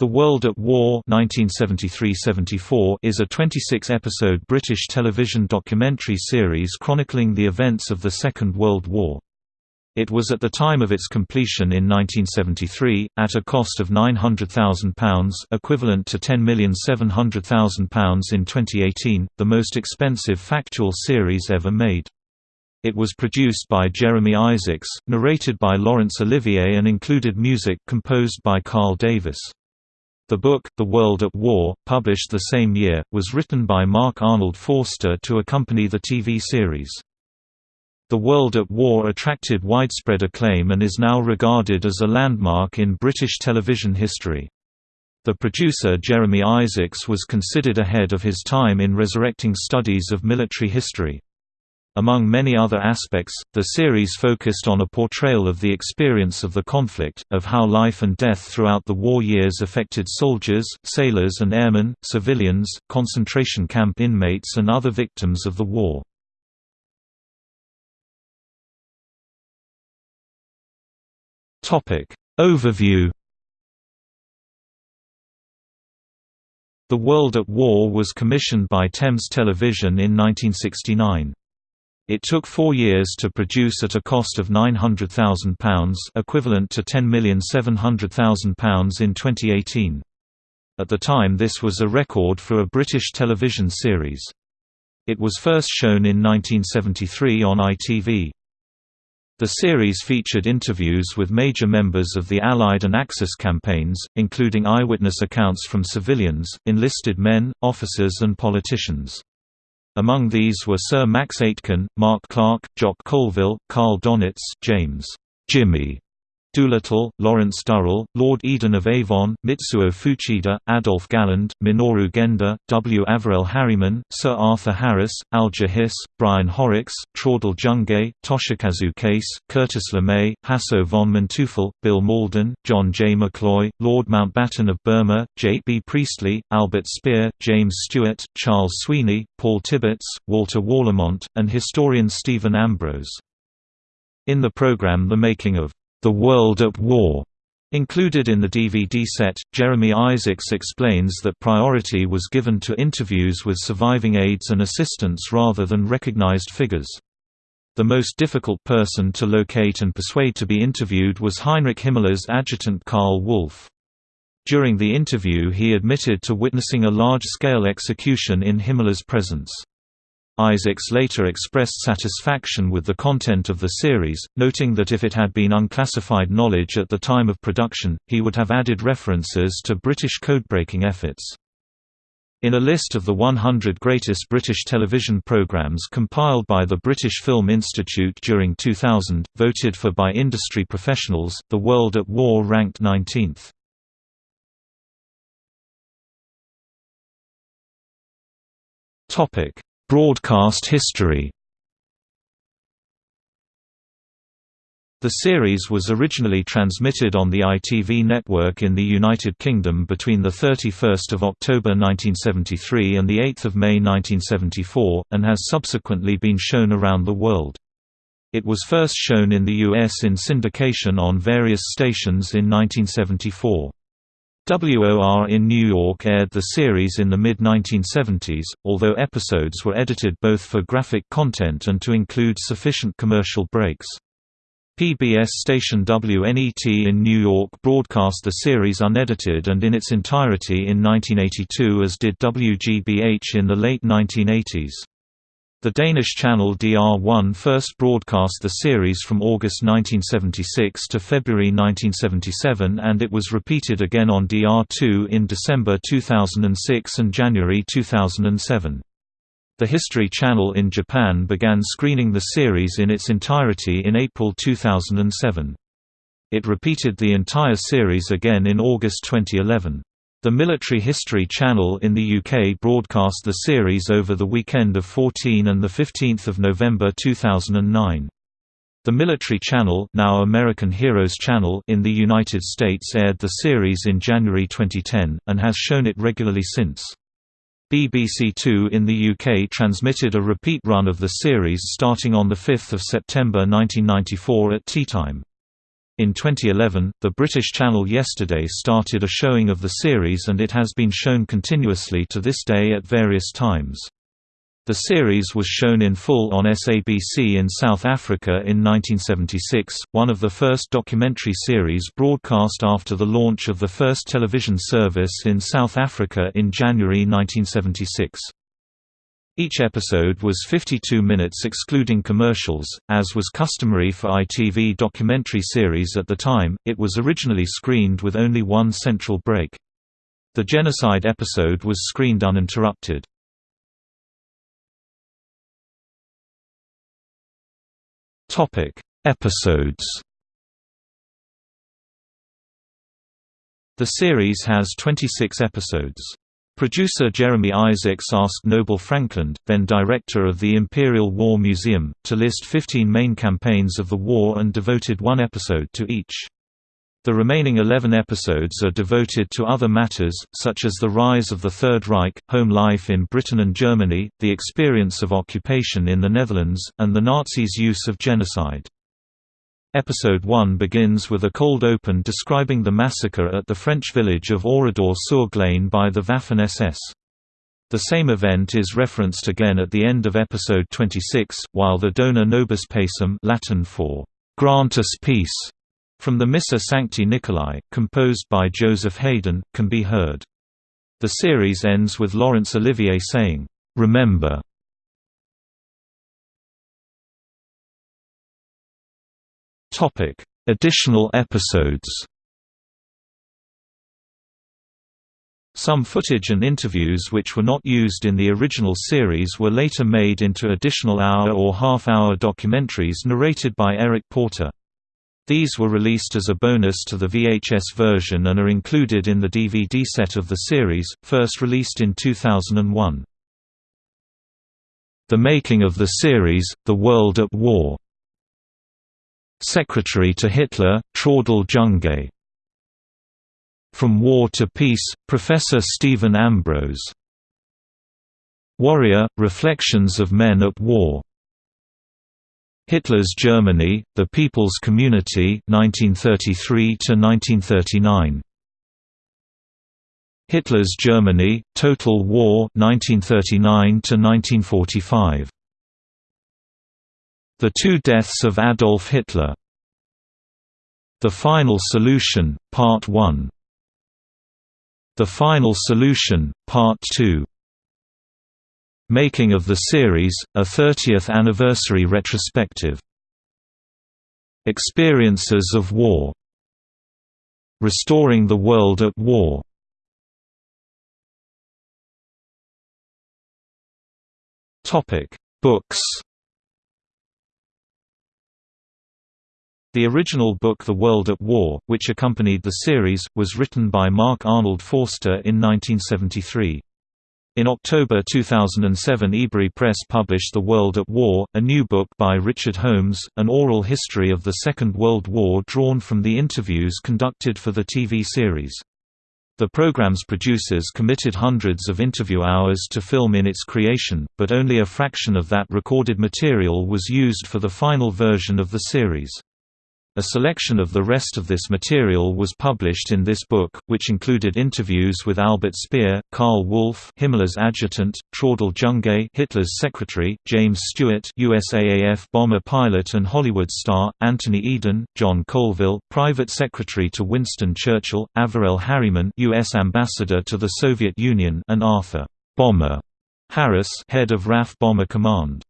The World at War 1973–74 is a 26-episode British television documentary series chronicling the events of the Second World War. It was at the time of its completion in 1973, at a cost of £900,000 equivalent to £10,700,000 in 2018, the most expensive factual series ever made. It was produced by Jeremy Isaacs, narrated by Laurence Olivier and included music composed by Carl Davis. The book, The World at War, published the same year, was written by Mark Arnold Forster to accompany the TV series. The World at War attracted widespread acclaim and is now regarded as a landmark in British television history. The producer Jeremy Isaacs was considered ahead of his time in resurrecting studies of military history. Among many other aspects, the series focused on a portrayal of the experience of the conflict, of how life and death throughout the war years affected soldiers, sailors and airmen, civilians, concentration camp inmates and other victims of the war. Overview The World at War was commissioned by Thames Television in 1969. It took four years to produce at a cost of £900,000 equivalent to £10,700,000 in 2018. At the time this was a record for a British television series. It was first shown in 1973 on ITV. The series featured interviews with major members of the Allied and Axis campaigns, including eyewitness accounts from civilians, enlisted men, officers and politicians. Among these were Sir Max Aitken, Mark Clark, Jock Colville, Karl Donitz, James Jimmy Doolittle, Lawrence Durrell, Lord Eden of Avon, Mitsuo Fuchida, Adolf Galland, Minoru Genda, W. Averell Harriman, Sir Arthur Harris, Alger Hiss, Brian Horrocks, Traudl Junge, Toshikazu Kase, Curtis LeMay, Hasso von Manteuffel, Bill Mauldin, John J. McCloy, Lord Mountbatten of Burma, J. B. Priestley, Albert Speer, James Stewart, Charles Sweeney, Paul Tibbets, Walter Warlimont, and historian Stephen Ambrose. In the program The Making of the World at War. Included in the DVD set, Jeremy Isaacs explains that priority was given to interviews with surviving aides and assistants rather than recognized figures. The most difficult person to locate and persuade to be interviewed was Heinrich Himmler's adjutant Karl Wolff. During the interview he admitted to witnessing a large-scale execution in Himmler's presence. Isaacs later expressed satisfaction with the content of the series, noting that if it had been unclassified knowledge at the time of production, he would have added references to British codebreaking efforts. In a list of the 100 greatest British television programmes compiled by the British Film Institute during 2000, voted for by industry professionals, The World at War ranked 19th. Broadcast history The series was originally transmitted on the ITV network in the United Kingdom between 31 October 1973 and 8 May 1974, and has subsequently been shown around the world. It was first shown in the US in syndication on various stations in 1974. WOR in New York aired the series in the mid-1970s, although episodes were edited both for graphic content and to include sufficient commercial breaks. PBS station WNET in New York broadcast the series unedited and in its entirety in 1982 as did WGBH in the late 1980s. The Danish channel DR1 first broadcast the series from August 1976 to February 1977 and it was repeated again on DR2 in December 2006 and January 2007. The History Channel in Japan began screening the series in its entirety in April 2007. It repeated the entire series again in August 2011. The Military History Channel in the UK broadcast the series over the weekend of 14 and 15 November 2009. The Military Channel now American Heroes Channel in the United States aired the series in January 2010, and has shown it regularly since. BBC Two in the UK transmitted a repeat run of the series starting on 5 September 1994 at tea time. In 2011, the British channel Yesterday started a showing of the series and it has been shown continuously to this day at various times. The series was shown in full on SABC in South Africa in 1976, one of the first documentary series broadcast after the launch of the first television service in South Africa in January 1976. Each episode was 52 minutes excluding commercials, as was customary for ITV documentary series at the time, it was originally screened with only one central break. The genocide episode was screened uninterrupted. Episodes The series has 26 episodes. Producer Jeremy Isaacs asked Noble Frankland, then director of the Imperial War Museum, to list 15 main campaigns of the war and devoted one episode to each. The remaining 11 episodes are devoted to other matters, such as the rise of the Third Reich, home life in Britain and Germany, the experience of occupation in the Netherlands, and the Nazis' use of genocide. Episode 1 begins with a cold open describing the massacre at the French village of Oradour-sur-Glane by the Waffen-SS. The same event is referenced again at the end of episode 26, while the Dona Nobis Pacem Latin for "'Grant us peace' from the Missa Sancti Nicolai, composed by Joseph Haydn, can be heard. The series ends with Laurence Olivier saying, "'Remember' Topic: Additional episodes. Some footage and interviews which were not used in the original series were later made into additional hour or half-hour documentaries narrated by Eric Porter. These were released as a bonus to the VHS version and are included in the DVD set of the series, first released in 2001. The making of the series, The World at War Secretary to Hitler, Traudl Junge From War to Peace, Professor Stephen Ambrose. Warrior, Reflections of Men at War. Hitler's Germany, The People's Community 1933–1939 Hitler's Germany, Total War 1939–1945 the Two Deaths of Adolf Hitler. The Final Solution, Part 1 The Final Solution, Part 2 Making of the series, a 30th anniversary retrospective. Experiences of War. Restoring the World at War. Books The original book The World at War, which accompanied the series, was written by Mark Arnold Forster in 1973. In October 2007 Ebury Press published The World at War, a new book by Richard Holmes, an oral history of the Second World War drawn from the interviews conducted for the TV series. The program's producers committed hundreds of interview hours to film in its creation, but only a fraction of that recorded material was used for the final version of the series. A selection of the rest of this material was published in this book, which included interviews with Albert Speer, Karl Wolff Himmler's adjutant, Traudl Junge Hitler's secretary, James Stewart USAAF bomber pilot and Hollywood star, Anthony Eden, John Colville, private secretary to Winston Churchill, Averell Harriman U.S. ambassador to the Soviet Union and Arthur Bomber Harris head of RAF Bomber Command.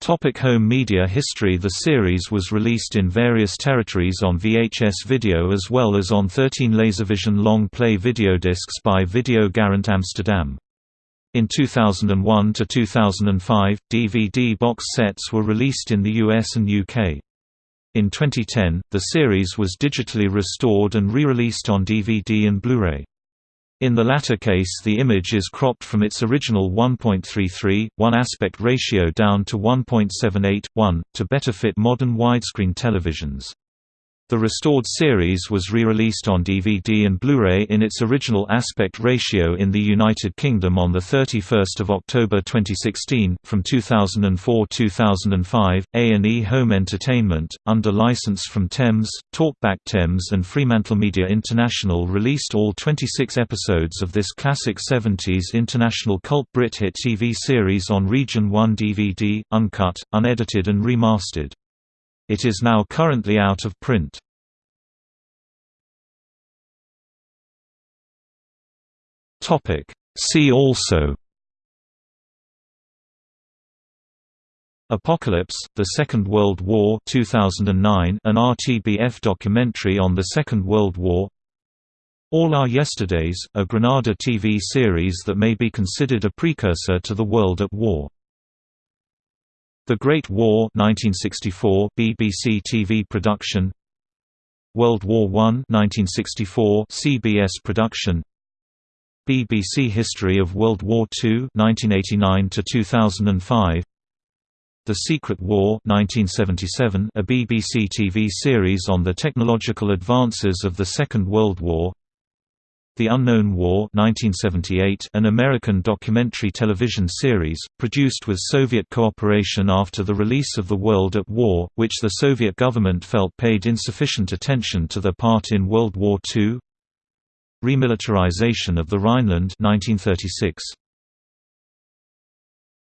Topic home media history The series was released in various territories on VHS video as well as on 13 Laservision long-play videodiscs by Video Garant Amsterdam. In 2001 to 2005, DVD box sets were released in the US and UK. In 2010, the series was digitally restored and re-released on DVD and Blu-ray. In the latter case the image is cropped from its original 1.33, 1 aspect ratio down to 1.78, 1, to better fit modern widescreen televisions. The restored series was re-released on DVD and Blu-ray in its original aspect ratio in the United Kingdom on 31 October 2016. From 2004-2005, A&E Home Entertainment, under license from Thames, Talkback Thames and Fremantlemedia International released all 26 episodes of this classic 70s international cult Brit hit TV series on Region 1 DVD, uncut, unedited and remastered. It is now currently out of print. See also Apocalypse, The Second World War 2009, an RTBF documentary on the Second World War. All Our Yesterdays, a Granada TV series that may be considered a precursor to The World at War the Great War 1964 BBC TV production. World War I 1964 CBS production. BBC History of World War II 1989 to 2005 The Secret War 1977 a BBC TV series on the technological advances of the Second World War the Unknown War 1978, an American documentary television series, produced with Soviet cooperation after the release of The World at War, which the Soviet government felt paid insufficient attention to their part in World War II Remilitarization of the Rhineland 1936.